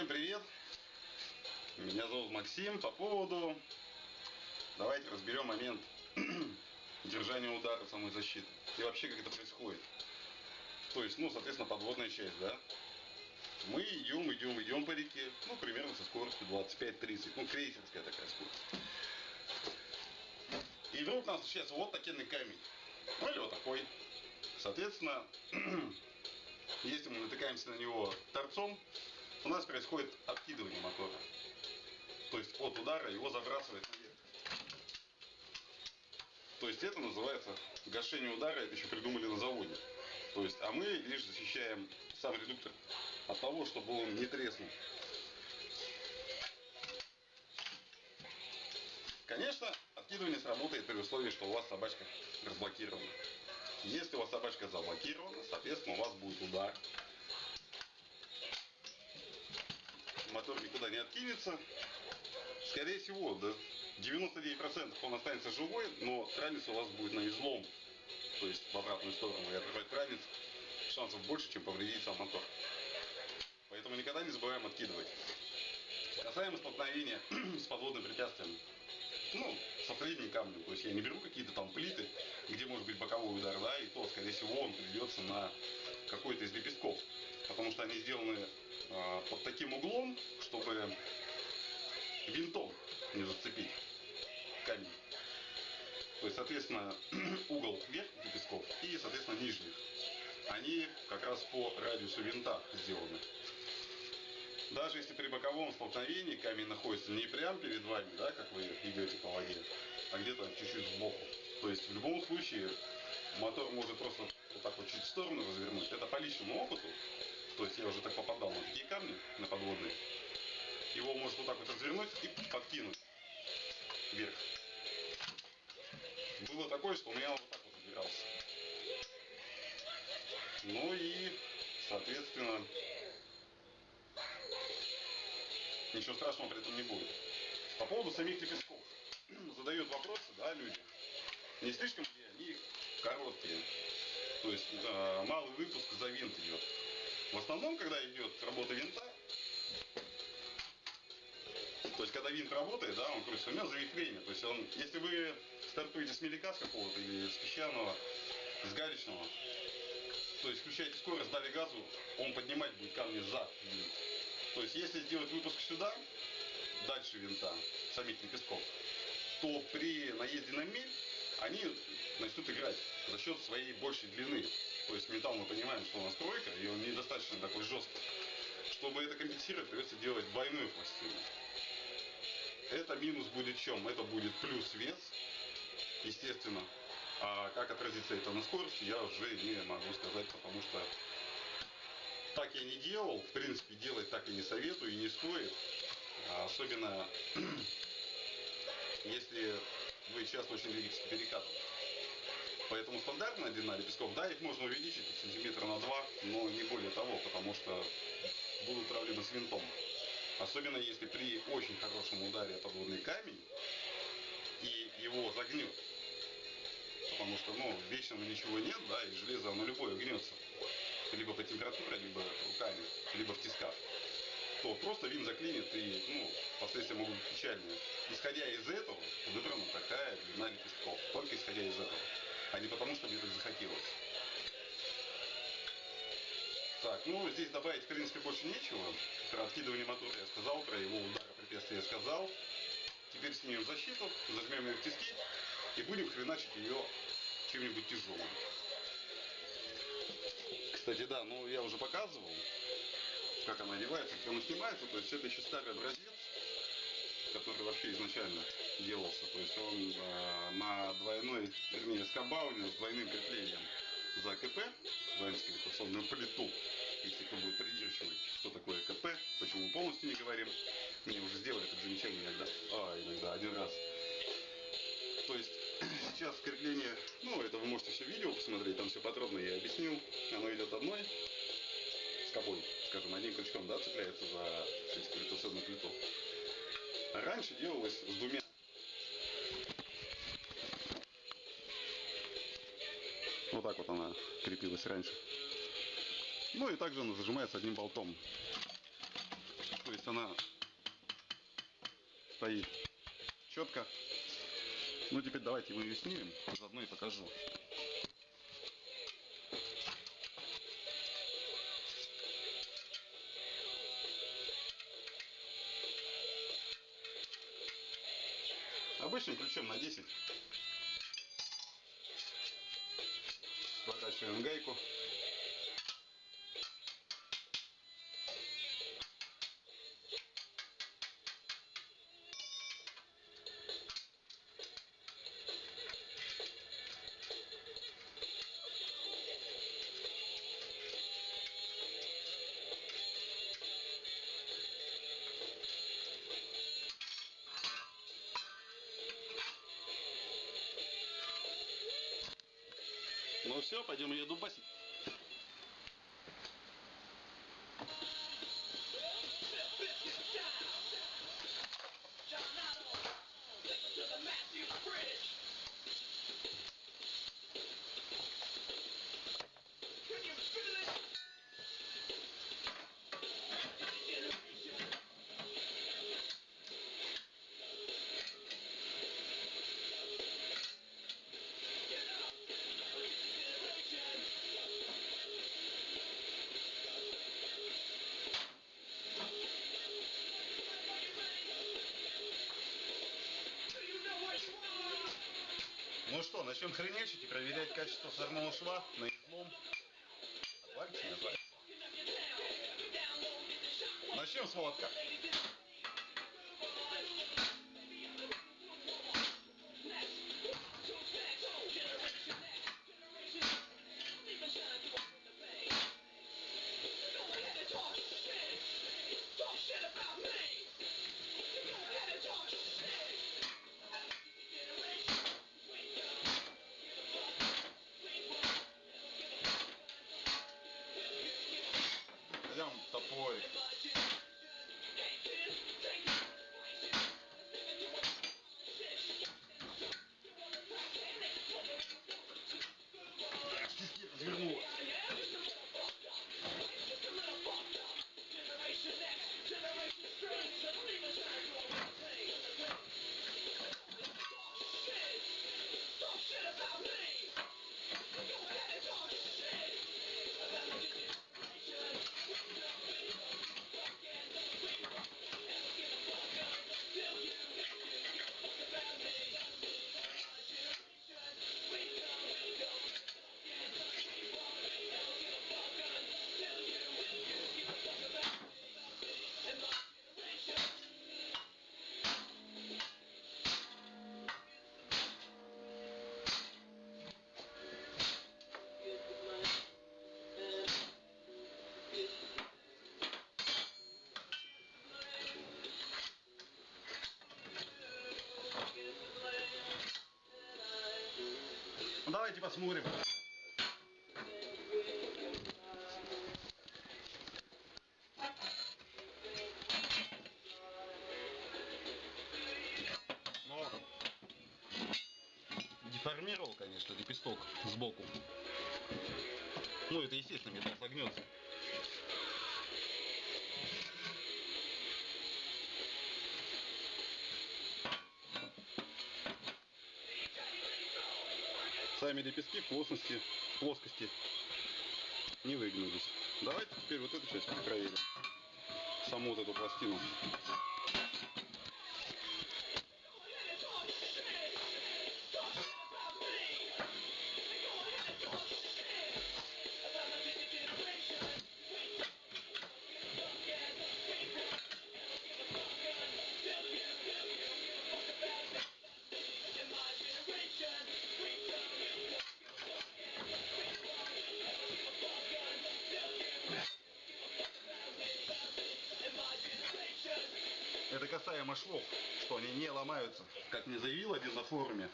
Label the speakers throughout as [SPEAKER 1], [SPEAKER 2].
[SPEAKER 1] Всем привет! Меня зовут Максим. По поводу... Давайте разберем момент держания удара самой защиты. И вообще, как это происходит. То есть, ну, соответственно, подводная часть, да? Мы идем, идем, идем по реке, ну, примерно со скоростью 25-30, ну, крейсерская такая скорость. И вдруг нас встречается вот такой камень, ну, или вот такой. Соответственно, если мы натыкаемся на него торцом, у нас происходит откидывание мотора. То есть от удара его забрасывает наверх. То есть это называется гашение удара, это еще придумали на заводе. То есть, а мы лишь защищаем сам редуктор от того, чтобы он не треснул. Конечно, откидывание сработает при условии, что у вас собачка разблокирована. Если у вас собачка заблокирована, соответственно, у вас будет удар мотор никуда не откинется. Скорее всего, да, 99% он останется живой, но ранец у вас будет на излом, то есть в обратную сторону. И отрывать ранец шансов больше, чем повредить сам мотор. Поэтому никогда не забываем откидывать. Касаемо столкновения с подводным препятствием. Ну, со средним камнем. То есть я не беру какие-то там плиты, где может быть боковой удар, да, и то, скорее всего, он придется на какой-то из лепестков. Потому что они сделаны под таким углом, чтобы винтом не зацепить камень. То есть, соответственно, угол верхних лепестков и, соответственно, нижних. Они как раз по радиусу винта сделаны. Даже если при боковом столкновении камень находится не прямо перед вами, да, как вы идете по воде, а где-то чуть-чуть сбоку. То есть в любом случае мотор может просто вот так вот чуть в сторону развернуть. Это по личному опыту. То есть я уже так попадал на такие камни, на подводные. Его может вот так вот развернуть и подкинуть вверх. Было такое, что у меня вот так вот забирался. Ну и, соответственно, ничего страшного при этом не будет. По поводу самих лепестков. Задают вопросы, да, люди. Не слишком ли они короткие? То есть э, малый выпуск за винт идет. В основном, когда идет работа винта, то есть когда винт работает, да, он крутится, у него завихрение. То есть он, если вы стартуете с мелика с какого-то или с песчаного, с галечного, то есть включаете скорость, дали газу, он поднимать будет камни за винт. То есть если сделать выпуск сюда, дальше винта, самих лепестков, то при наезде на мель они начнут играть за счет своей большей длины. То есть металл мы понимаем, что у нас тройка, и он недостаточно такой жесткий. Чтобы это компенсировать, придется делать двойную пластину. Это минус будет чем? Это будет плюс вес, естественно. А как отразится это на скорости, я уже не могу сказать, потому что так я не делал, в принципе, делать так и не советую, и не стоит. А особенно, если вы часто очень двигаетесь по перекатам. Поэтому стандартная длина лепестков, да, их можно увеличить сантиметра на два, но не более того, потому что будут проблемы с винтом. Особенно если при очень хорошем ударе подводный камень и его загнет. Потому что, ну, вечного ничего нет, да, и железо, оно любое гнется либо по температуре, либо руками, либо в тисках, то просто вин заклинит и ну, последствия могут быть печальные. Исходя из этого, выбрана такая длина лепестков. Только исходя из этого. А не потому, что мне так захотелось. Так, ну здесь добавить в принципе больше нечего. Про откидывание мотора я сказал, про его удара препятствия я сказал. Теперь снимем защиту, зажмем ее в тиски и будем хреначить ее чем-нибудь тяжелым. Кстати, да, ну я уже показывал, как она одевается, как она снимается. То есть это еще старый образец, который вообще изначально делался. То есть он э, на двойной, вернее, скобауне с двойным креплением за КП, двойную гравитационную плиту. Если кто будет придирчивый, что такое КП, почему полностью не говорим. Мне уже сделали это замечание иногда, а, иногда, один раз. То есть сейчас крепление, ну это вы можете все видео посмотреть, там все подробно я объяснил. Оно идет одной скобой, скажем, одним крючком, да, цепляется за гравитационную плиту. Раньше делалось с двумя. Вот так вот она крепилась раньше. Ну и также она зажимается одним болтом.
[SPEAKER 2] то есть она стоит четко. Ну теперь давайте мы ее снимем, заодно и покажу. На 10. Прокачиваем гайку. Все, пойдем ее дубасить. Начнем хренячить и проверять качество шва на излом. Отвалится, не отвалится. Начнем с молотка. Давайте посмотрим. В плоскости, плоскости не выгнулись. Давайте теперь вот эту часть проверим. Саму вот эту пластину. Швов, что они не ломаются, как мне заявил один на форуме.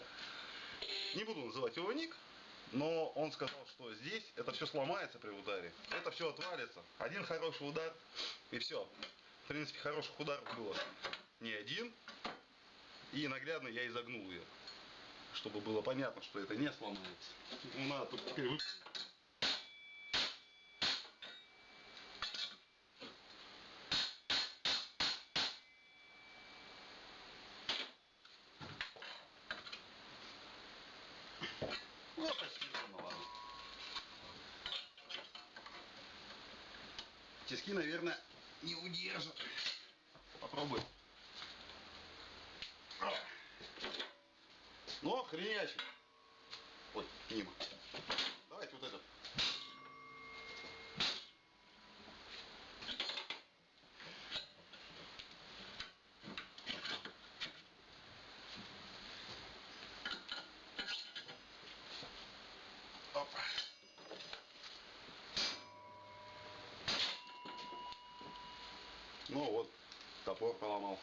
[SPEAKER 2] Не буду называть его ник, но он сказал, что здесь это все сломается при ударе. Это все отвалится. Один хороший удар и все. В принципе, хороших ударов было не один. И наглядно я изогнул ее. Чтобы было понятно, что это не сломается. Ну, надо тут теперь вы-
[SPEAKER 1] Тиски, наверное, не удержат. Попробуй. Но хренячит. Ой, мимо. Давайте вот этот. Опа. Ну вот, топор поломал.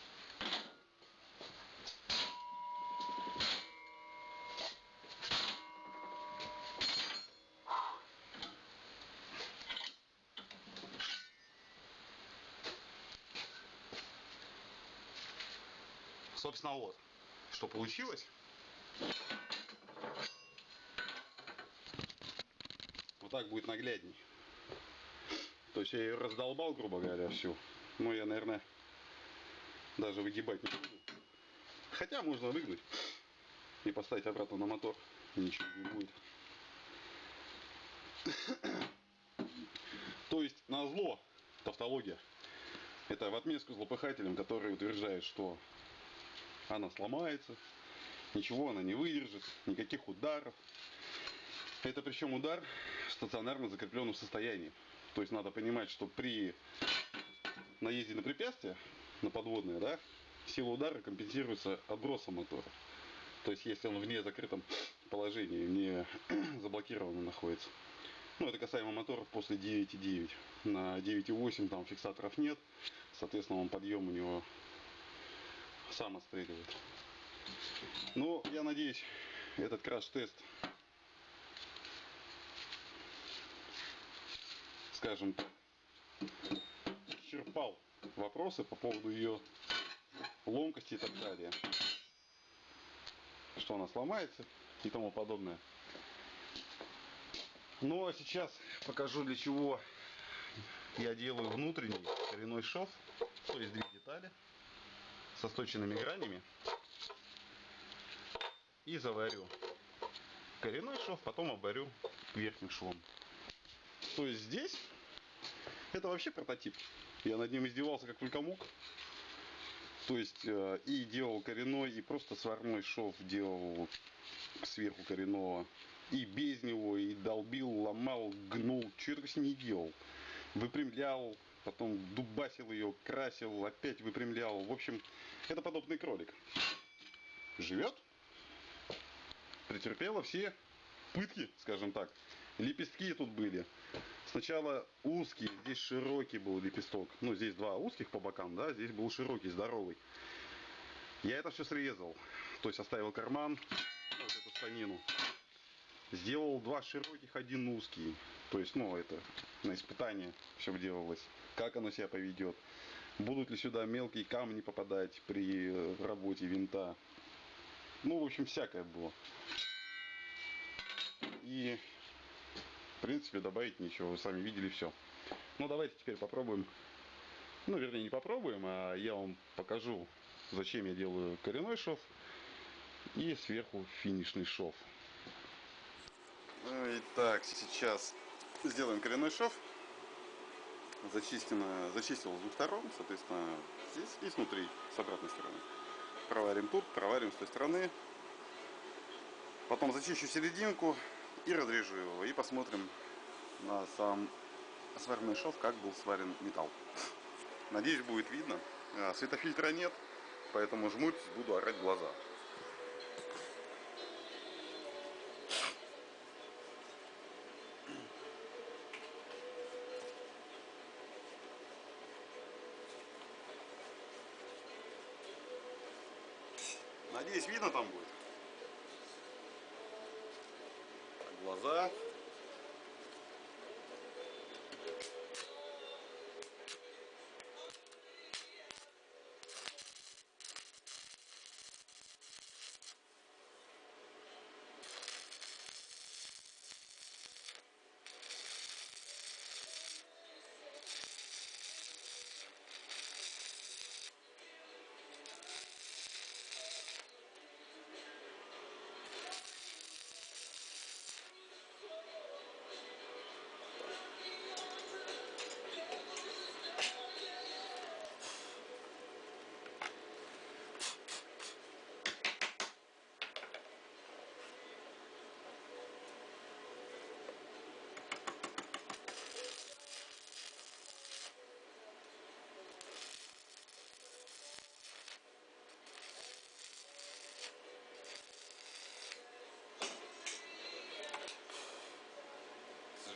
[SPEAKER 1] Собственно, вот, что получилось. Вот так будет наглядней. То есть я ее раздолбал, грубо говоря, всю. Ну, я, наверное, даже выгибать не буду. Хотя можно выгнуть и поставить обратно на мотор. Ничего не будет. То есть на зло тавтология. Это в отместку злопыхателям, которые утверждают, что она сломается, ничего она не выдержит, никаких ударов. Это причем удар в стационарно закрепленном состоянии. То есть надо понимать, что при наезде на препятствие, на подводное, да, сила удара компенсируется отбросом мотора. То есть если он в незакрытом положении, не заблокированно находится. Ну, это касаемо моторов после 9.9. На 9.8 там фиксаторов нет. Соответственно, он подъем у него сам отстреливает. Но я надеюсь, этот краш-тест, скажем так, исчерпал вопросы по поводу ее ломкости и так далее. Что она сломается и тому подобное. Ну а сейчас покажу для чего я делаю внутренний коренной шов, то есть две детали со сточенными гранями и заварю коренной шов, потом оборю верхним швом. То есть здесь это вообще прототип. Я над ним издевался как только мог. То есть э, и делал коренной, и просто сварной шов делал сверху коренного. И без него, и долбил, ломал, гнул, что только с ней не делал. Выпрямлял, потом дубасил ее, красил, опять выпрямлял. В общем, это подобный кролик. Живет, претерпела все пытки, скажем так. Лепестки тут были. Сначала узкий, здесь широкий был лепесток. Ну, здесь два узких по бокам, да, здесь был широкий, здоровый. Я это все срезал. То есть оставил карман, вот эту станину. Сделал два широких, один узкий. То есть, ну, это на испытание все делалось. Как оно себя поведет. Будут ли сюда мелкие камни попадать при работе винта. Ну, в общем, всякое было. И, принципе, добавить ничего. Вы сами видели все. Ну, давайте теперь попробуем. Ну, вернее, не попробуем, а я вам покажу, зачем я делаю коренной шов. И сверху финишный шов. Итак, сейчас сделаем коренной шов. Зачистено, зачистил с двух сторон, соответственно, здесь и снутри, с обратной стороны. Проварим тут, проварим с той стороны. Потом зачищу серединку и разрежу его. И посмотрим на сам сваренный шов, как был сварен металл. Надеюсь, будет видно. А, светофильтра нет, поэтому жмуть буду орать глаза.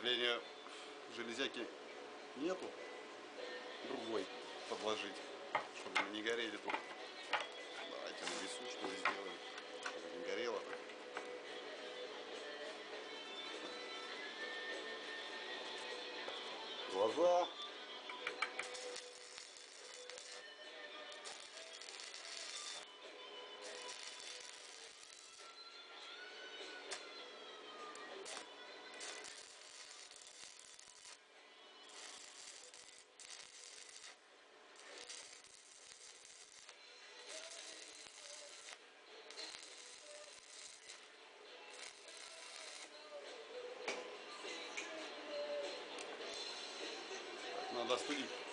[SPEAKER 2] Сожалению, железяки нету. Другой подложить, чтобы не горели тут. Давайте на весу что ли сделаем, чтобы не горело. Глаза. Надо остудить.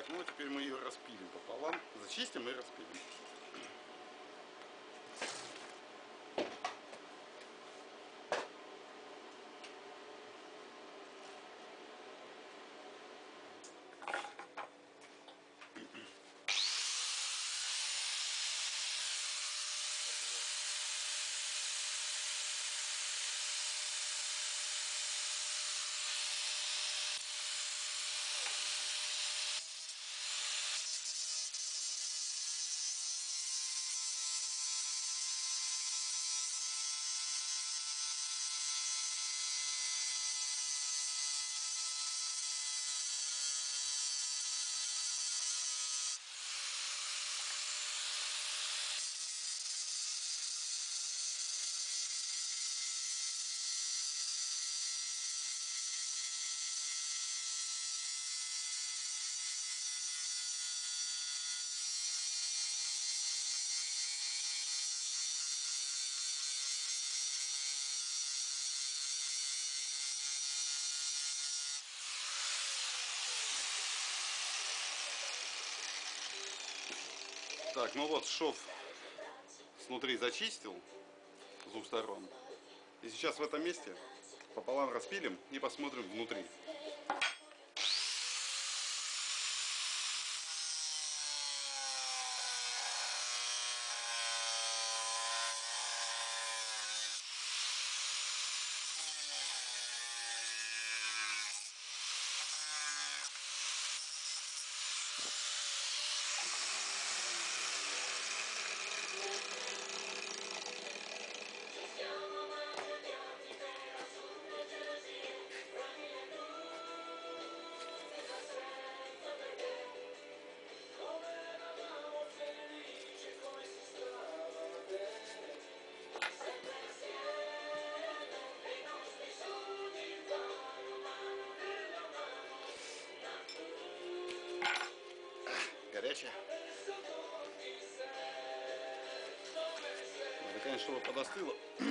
[SPEAKER 2] Так, ну теперь мы ее распилим пополам. Зачистим и распилим. Так, ну вот шов снутри зачистил с двух сторон. И сейчас в этом месте пополам распилим и посмотрим внутри. Горячая. Надо, конечно, чтобы подостыло.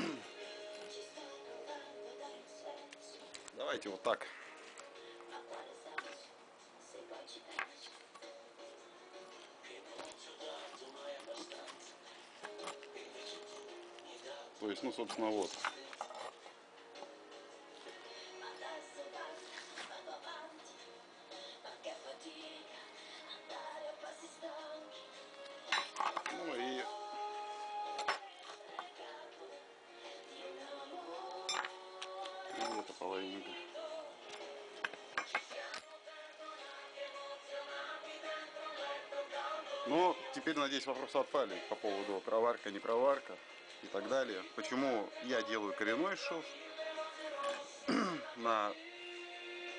[SPEAKER 2] Давайте вот так. То есть, ну, собственно, вот. Надеюсь, вопросы отпали по поводу проварка, не проварка и так далее. Почему я делаю коренной шов на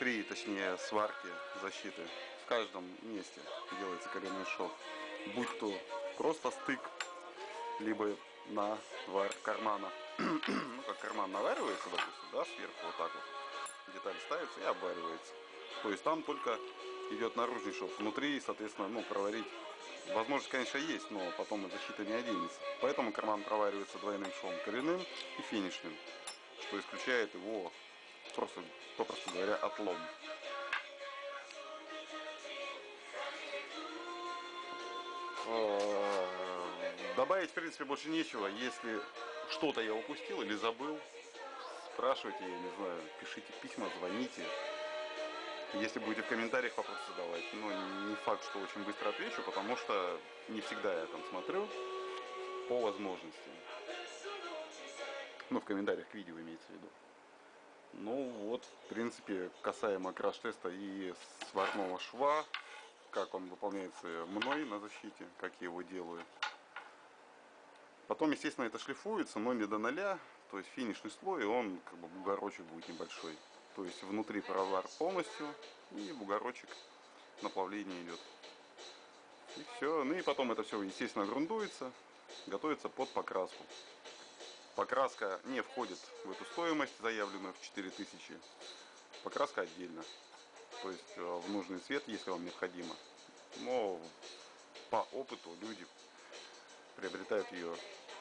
[SPEAKER 2] при, точнее, сварке защиты. В каждом месте делается коренной шов. Будь то просто стык, либо на вар кармана.
[SPEAKER 1] ну, как карман наваривается, допустим, да, сверху вот так вот. Деталь ставится и обваривается. То есть там только идет наружный шов. Внутри, соответственно, ну, проварить возможность, конечно, есть, но потом от защиты не оденется. Поэтому карман проваривается двойным швом коренным и финишным, что исключает его, просто, попросту говоря, отлом. Э, добавить, в принципе, больше нечего. Если что-то я упустил или забыл, спрашивайте, я не знаю, пишите письма, звоните. Если будете в комментариях вопросы задавать, но не факт, что очень быстро отвечу, потому что не всегда я там смотрю по возможности. Ну, в комментариях к видео имеется в виду. Ну вот, в принципе, касаемо краш-теста и сварного шва, как он выполняется мной на защите, как я его делаю. Потом, естественно, это шлифуется, но не до ноля, то есть финишный слой, он как бы бугорочек будет небольшой. То есть внутри провар полностью и бугорочек наплавление идет. И все. Ну и потом это все, естественно, грундуется, готовится под покраску. Покраска не входит в эту стоимость, заявленную в 4000. Покраска отдельно. То есть э, в нужный цвет, если вам необходимо. Но по опыту люди приобретают ее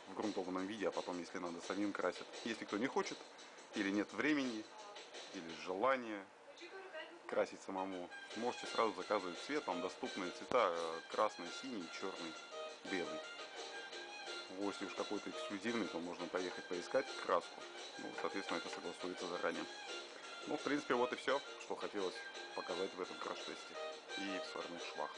[SPEAKER 1] в грунтованном виде, а потом, если надо, самим красят. Если кто не хочет или нет времени, или желания красить самому, можете сразу заказывать цвет, там доступные цвета э, красный, синий, черный, белый. Если уж какой-то эксклюзивный, то можно поехать поискать краску. Ну, соответственно, это согласуется заранее. Ну, в принципе, вот и все, что хотелось показать в этом краш-тесте и в сварных швах.